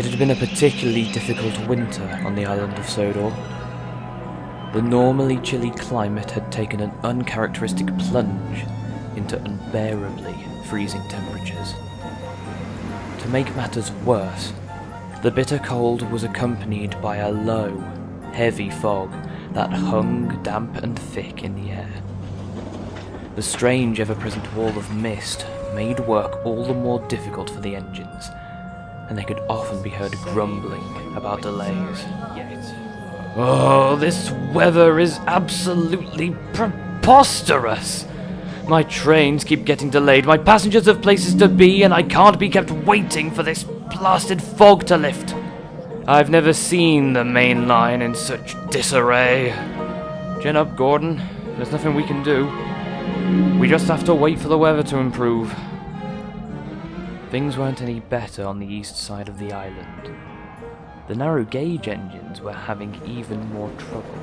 It had been a particularly difficult winter on the island of Sodor. The normally chilly climate had taken an uncharacteristic plunge into unbearably freezing temperatures. To make matters worse, the bitter cold was accompanied by a low, heavy fog that hung damp and thick in the air. The strange ever-present wall of mist made work all the more difficult for the engines, and they could often be heard grumbling about delays. Oh, this weather is absolutely preposterous! My trains keep getting delayed, my passengers have places to be, and I can't be kept waiting for this blasted fog to lift. I've never seen the main line in such disarray. Gin up, Gordon. There's nothing we can do. We just have to wait for the weather to improve. Things weren't any better on the east side of the island. The narrow gauge engines were having even more trouble.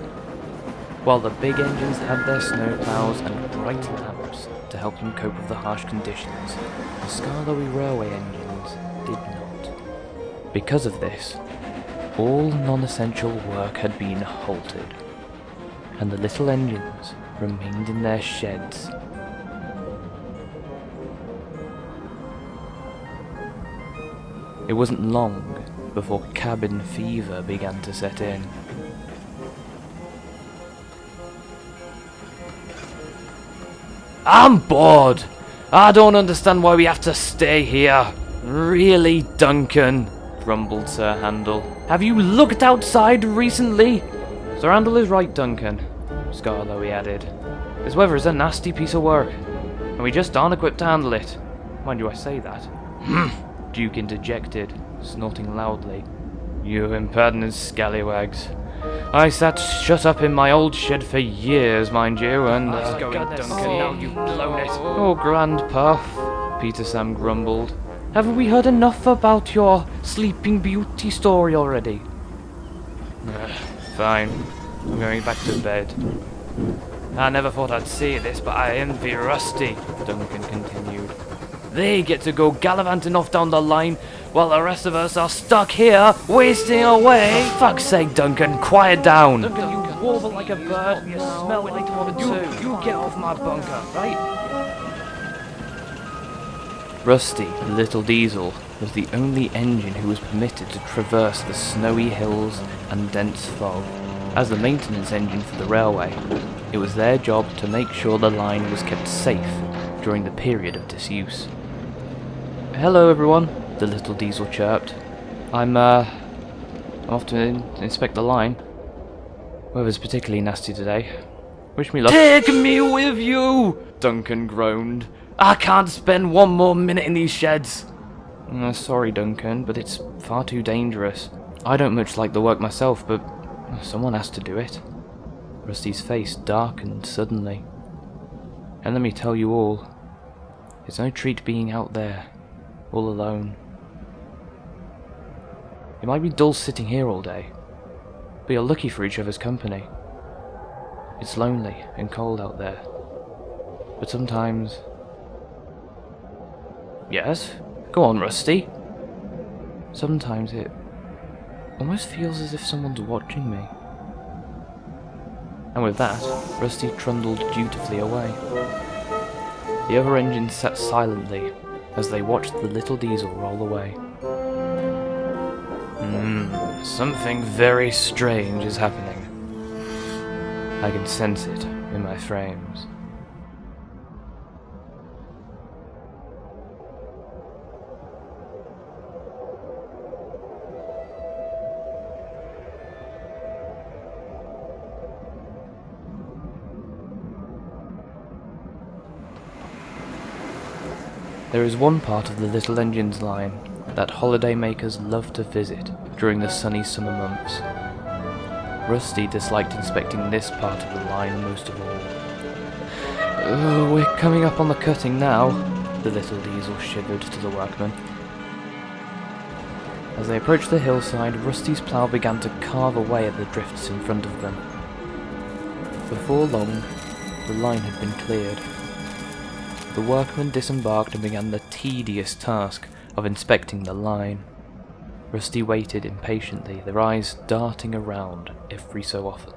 While the big engines had their snowplows and bright lamps to help them cope with the harsh conditions, the Skarloey Railway engines did not. Because of this, all non-essential work had been halted, and the little engines remained in their sheds. It wasn't long before cabin fever began to set in. I'm bored! I don't understand why we have to stay here. Really, Duncan? grumbled Sir Handel. Have you looked outside recently? Sir Handel is right, Duncan, Skarloey added. This weather is a nasty piece of work, and we just aren't equipped to handle it. Mind you, I say that. Duke interjected, snorting loudly. You impertinent scallywags. I sat shut up in my old shed for years, mind you, and... Uh, going, Duncan, now you've blown it. Oh, Granpuff, Peter Sam grumbled. Haven't we heard enough about your Sleeping Beauty story already? Uh, fine. I'm going back to bed. I never thought I'd say this, but I envy Rusty, Duncan continued. They get to go gallivanting off down the line, while the rest of us are stuck here, wasting away. Fuck's sake, Duncan, quiet down. Duncan, you warble like a bird, and you smell like one You, too. you get off my bunker, right? Rusty, the little diesel, was the only engine who was permitted to traverse the snowy hills and dense fog. As the maintenance engine for the railway, it was their job to make sure the line was kept safe during the period of disuse. Hello everyone, the little diesel chirped. I'm, uh, I'm off to in inspect the line. Weather's particularly nasty today. Wish me luck. Take me with you! Duncan groaned. I can't spend one more minute in these sheds. Uh, sorry, Duncan, but it's far too dangerous. I don't much like the work myself, but someone has to do it. Rusty's face darkened suddenly. And let me tell you all, it's no treat being out there, all alone. It might be dull sitting here all day, but you're lucky for each other's company. It's lonely and cold out there, but sometimes Yes? Go on, Rusty. Sometimes it almost feels as if someone's watching me. And with that, Rusty trundled dutifully away. The other engines sat silently as they watched the little diesel roll away. Hmm, something very strange is happening. I can sense it in my frames. There is one part of the Little Engines line that holidaymakers love to visit during the sunny summer months. Rusty disliked inspecting this part of the line most of all. Oh, we're coming up on the cutting now, the little diesel shivered to the workmen. As they approached the hillside, Rusty's plough began to carve away at the drifts in front of them. Before long, the line had been cleared. The workmen disembarked and began the tedious task of inspecting the line. Rusty waited impatiently, their eyes darting around every so often.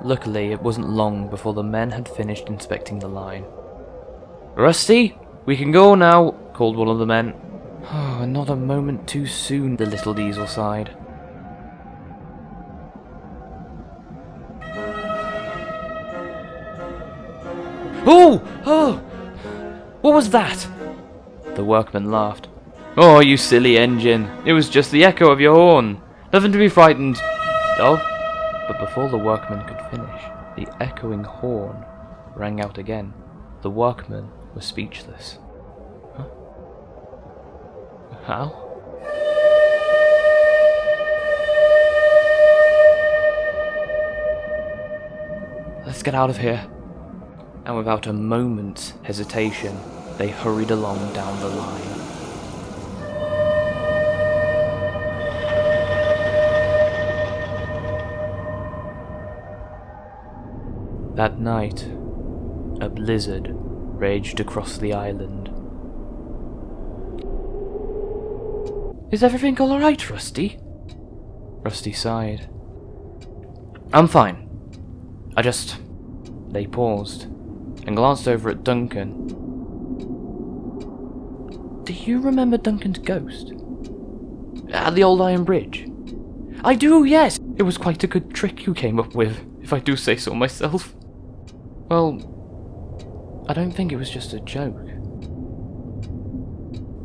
Luckily, it wasn't long before the men had finished inspecting the line. Rusty, we can go now, called one of the men. Oh, not a moment too soon, the little diesel sighed. Oh! Oh! What was that? The workman laughed. Oh, you silly engine. It was just the echo of your horn. Nothing to be frightened of. But before the workman could finish, the echoing horn rang out again. The workman was speechless. Huh? How? Let's get out of here. And without a moment's hesitation, they hurried along down the line. That night, a blizzard raged across the island. Is everything alright, Rusty? Rusty sighed. I'm fine. I just... They paused and glanced over at Duncan. Do you remember Duncan's ghost? At the old iron bridge? I do, yes! It was quite a good trick you came up with, if I do say so myself. Well, I don't think it was just a joke.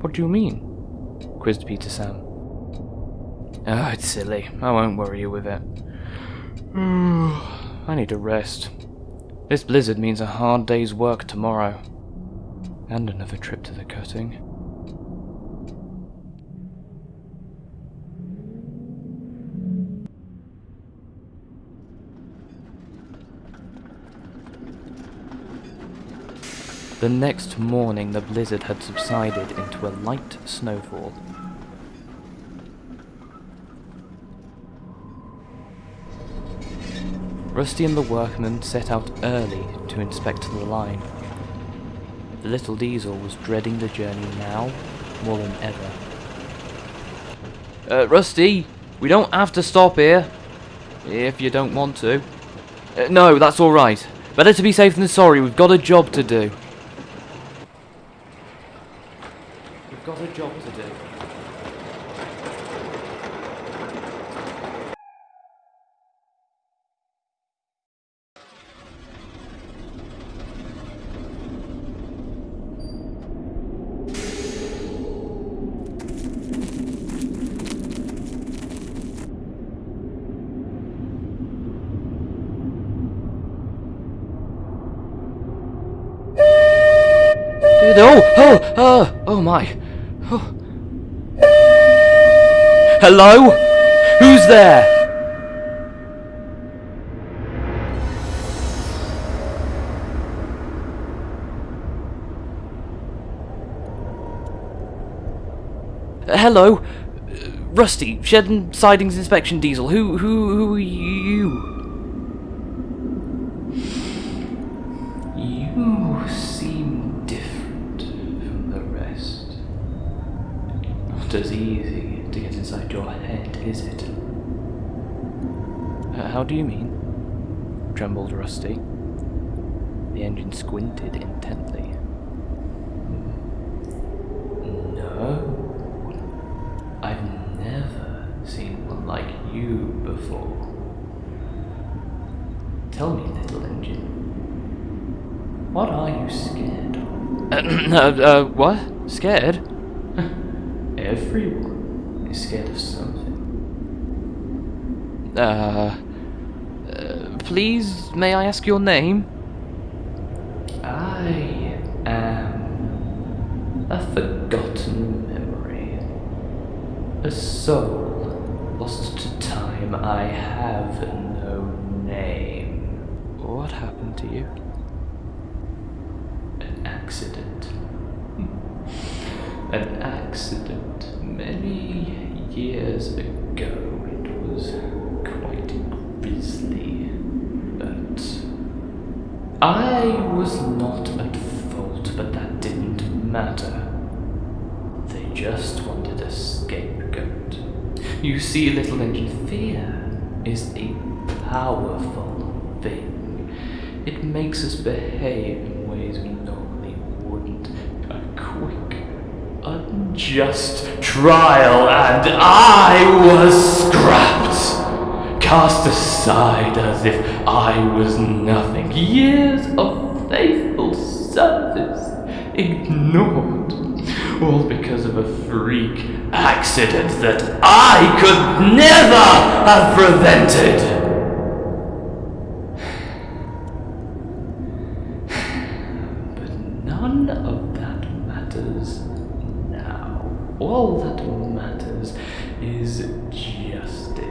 What do you mean? quizzed Peter Sam. Oh, it's silly. I won't worry you with it. I need a rest. This blizzard means a hard day's work tomorrow. And another trip to the cutting. The next morning the blizzard had subsided into a light snowfall. Rusty and the workmen set out early to inspect the line. The little diesel was dreading the journey now more than ever. Uh, Rusty, we don't have to stop here. If you don't want to. Uh, no, that's alright. Better to be safe than sorry, we've got a job to do. We've got a job to do. Oh, oh, oh, oh my. Oh. Hello? Who's there? Uh, hello? Uh, Rusty, Shed and Sidings Inspection Diesel. Who, who, who are you? You seem different from the rest. Not as easy to get inside your head, is it? Uh, how do you mean? trembled Rusty. The engine squinted intently. No. I've never seen one like you before. Tell me, little engine. What are you scared of? uh, uh, what? Scared? Everyone is scared of something. Uh, uh, please, may I ask your name? I am a forgotten memory. A soul lost to time. I have no name. What happened to you? An accident. An accident many years ago. It was quite grisly. I was not at fault, but that didn't matter. They just wanted a scapegoat. You see, little engine, fear is a powerful thing. It makes us behave in ways we normally wouldn't. A quick, unjust trial, and I was scrapped, cast aside as if I was nothing. Years of faithful service ignored, all because of a freak accident that I could never have prevented. But none of that matters now. All that matters is justice.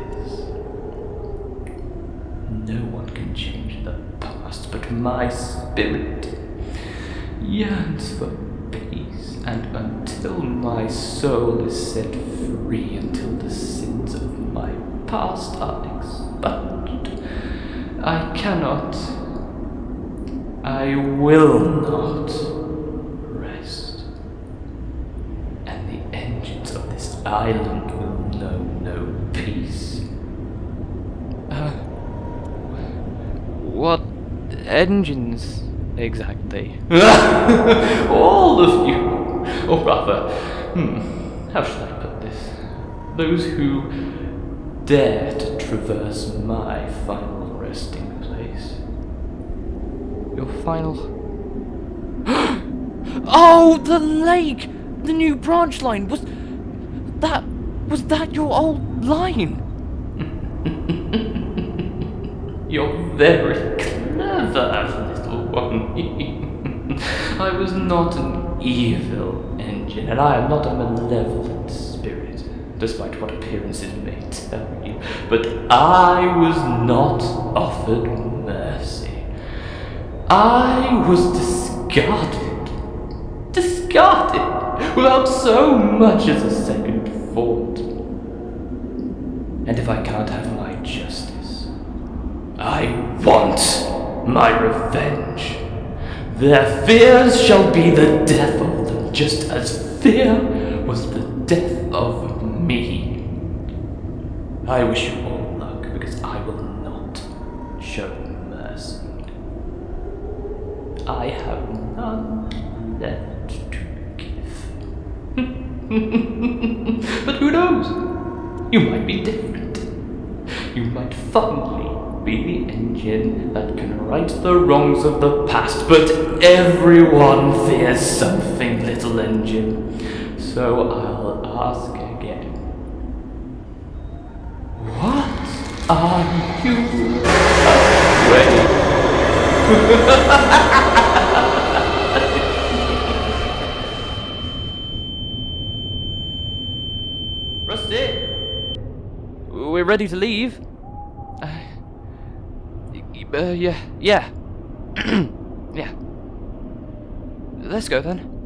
No one can change the past, but my spirit yearns for peace, and until my soul is set free, until the sins of my past are expunged, I cannot, I will not rest. And the engines of this island will know no peace. Uh, what engines exactly? All of you! Or rather, hmm, how should I put this? Those who dare to traverse my final resting place. Your final. oh, the lake! The new branch line was. That. Was that your old line? You're very clever, little one. I was not an evil engine, and I am not a malevolent spirit, despite what appearances may tell you. But I was not offered mercy. I was discarded. Discarded without so much as a second thought. And if I can't have my justice, I want my revenge. Their fears shall be the death of just as fear was the death of me. I wish you all luck, because I will not show mercy. I have none left to give. but who knows? You might be different. You might finally be the engine that can right the wrongs of the past, but everyone fears something, little engine. So I'll ask again. What are you afraid? Rusty! We're ready to leave. Uh, yeah, yeah. yeah. Let's go then.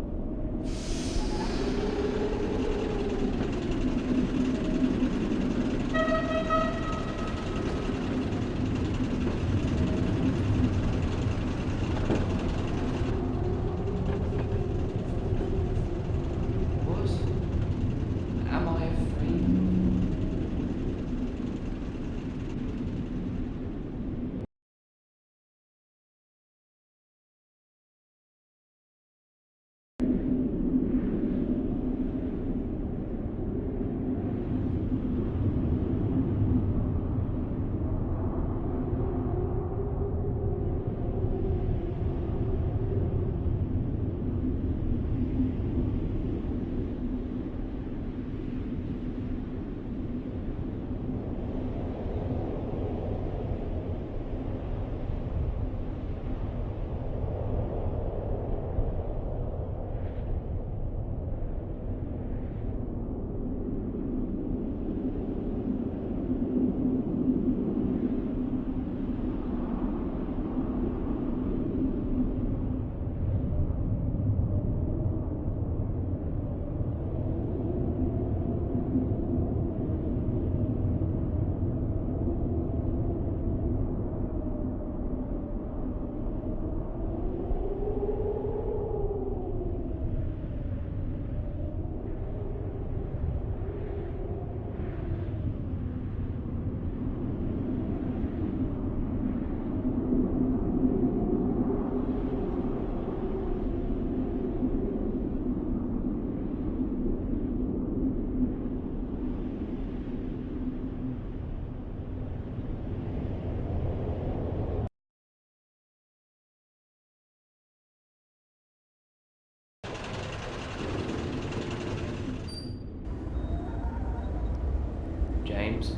James?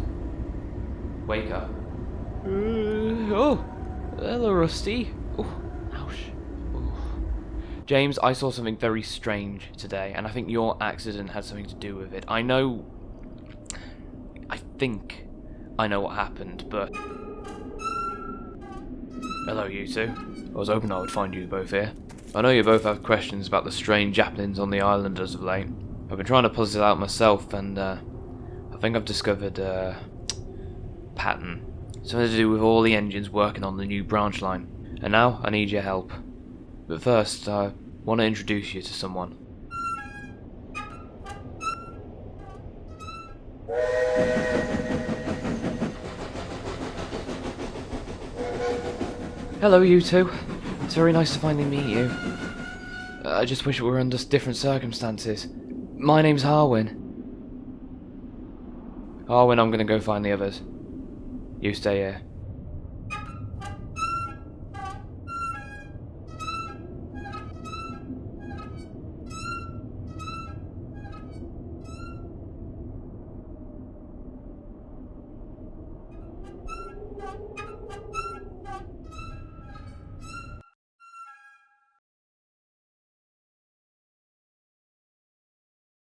Wake up. Uh, oh, hello, Rusty. Oh, ouch. Oh. James, I saw something very strange today, and I think your accident had something to do with it. I know. I think I know what happened, but. Hello, you two. I was hoping I would find you both here. I know you both have questions about the strange happenings on the island as of late. I've been trying to puzzle it out myself, and uh, think I've discovered a pattern. Something to do with all the engines working on the new branch line. And now I need your help. But first, I want to introduce you to someone. Hello, you two. It's very nice to finally meet you. I just wish it were under different circumstances. My name's Harwin. Oh, Harwin, I'm gonna go find the others. You stay here.